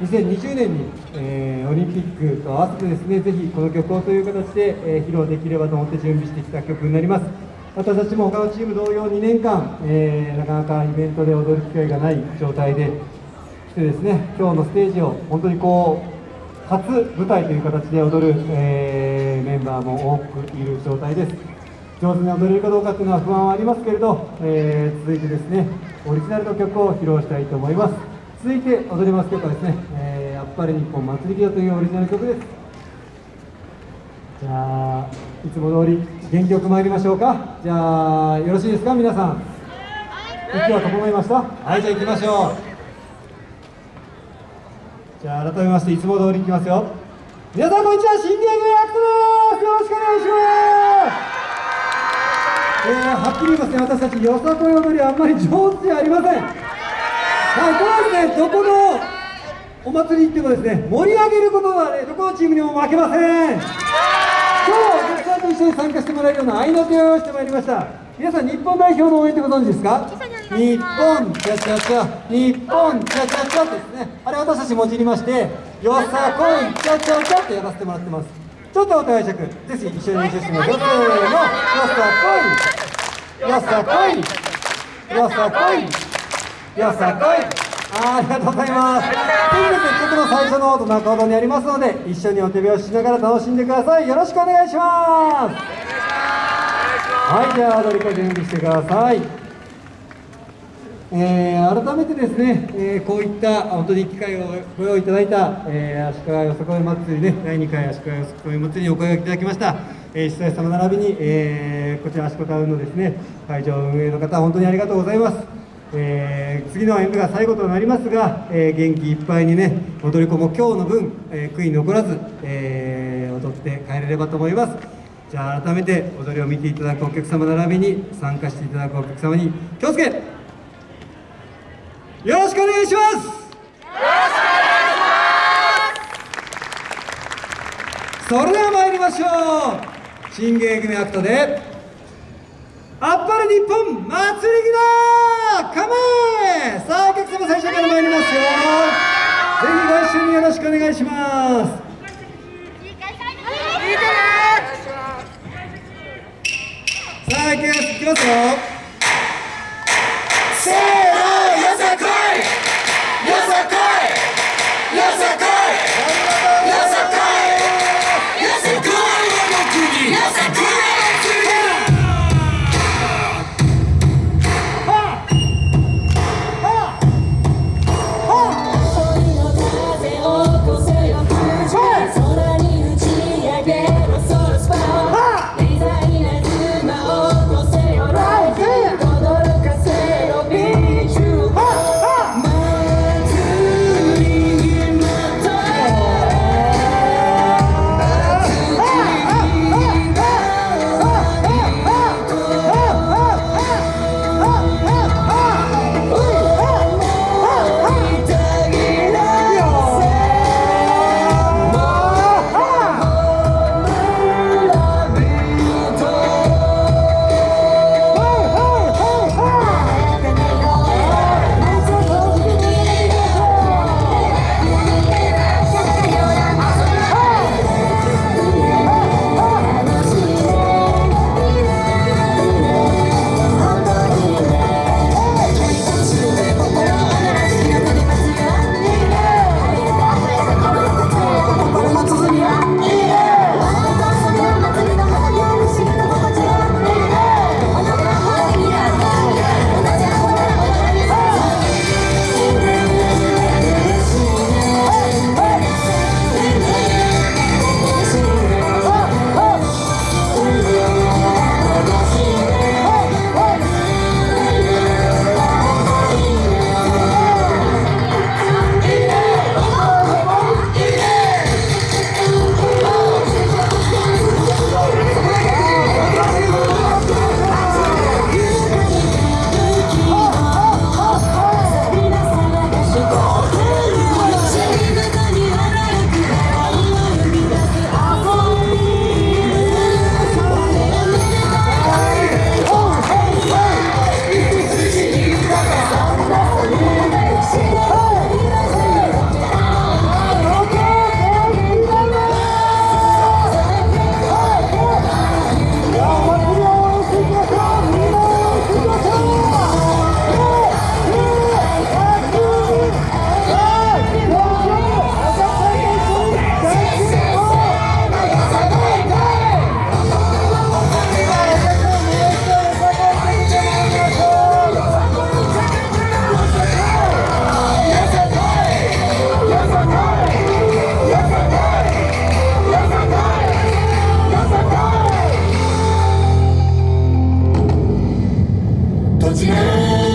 2020年に、えー、オリンピックと合わせてですねぜひこの曲をという形で、えー、披露できればと思って準備してきた曲になります。私たちも他のチーム同様2年間、えー、なかなかイベントで踊る機会がない状態で来てですね今日のステージを本当にこう初舞台という形で踊る、え、メンバーも多くいる状態です。上手に踊れるかどうかというのは不安はありますけれど、えー、続いてですねオリジナルの曲を披露したいと思います。続いて踊ります曲はですね、えー、あっぱれ日本祭りというオリジナル曲です。じゃあいつも通り元気よく参りましょうか。じゃあよろしいですか皆さん。息は整いました？はいじゃあ行きましょう。じゃあ改めましていつも通りいきますよ。皆さんこんにちは新芸人アクトです。よろしくお願いします。えー、はっきり言いますね。私たちよさこい踊りあんまり上手じゃありませんはいこれはですねどこのお祭り行っていうかですね盛り上げることはねどこのチームにも負けません。今日僕さんと一緒に参加してもらえるような愛の手を用意してまいりました。皆さん日本代表の応援ってご存知ですか？日本チャチャチャ日本チャチャチャですね。あれ私たちもじりましてよさこいチャチャチャってやらせてもらってます。ちょっとお互い尺ぜひ一緒に練習してみましょう。せーのよさこい。よさこい。よさこい。よさこいありがとうございます。というですね、曲の最初の音中ほどにありますので、一緒にお手拍子しながら楽しんでください。よろしくお願いします。はい、じゃあ踊り子準備してください。えー、改めてですね、えー、こういった本当に機会をご用意いただいた、えー、足利よさこい祭りね、第2回足利よさこい祭りにお声がけいただきました、えー、主催様並びに、えー、こちら足利タウンのですね、会場運営の方、本当にありがとうございます。えー、次の演舞が最後となりますが、えー、元気いっぱいにね踊り子も今日の分、えー、悔い残らず、え踊って帰れればと思います。じゃあ改めて踊りを見ていただくお客様並びに参加していただくお客様に気をつけよろしくお願いします。よろしくお願いします。それでは参りましょう。新芸組アクトであっぱれ日本祭りだカメさあお客様最初から参りますよ。ぜひご一緒によろしくお願いします。さあ行きます。よ。不见。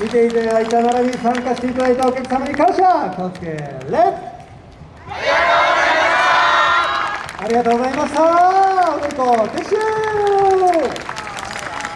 見ていただいた並びに参加していただいたお客様に感謝コスケレッありがとうございました。おめでとう。撤収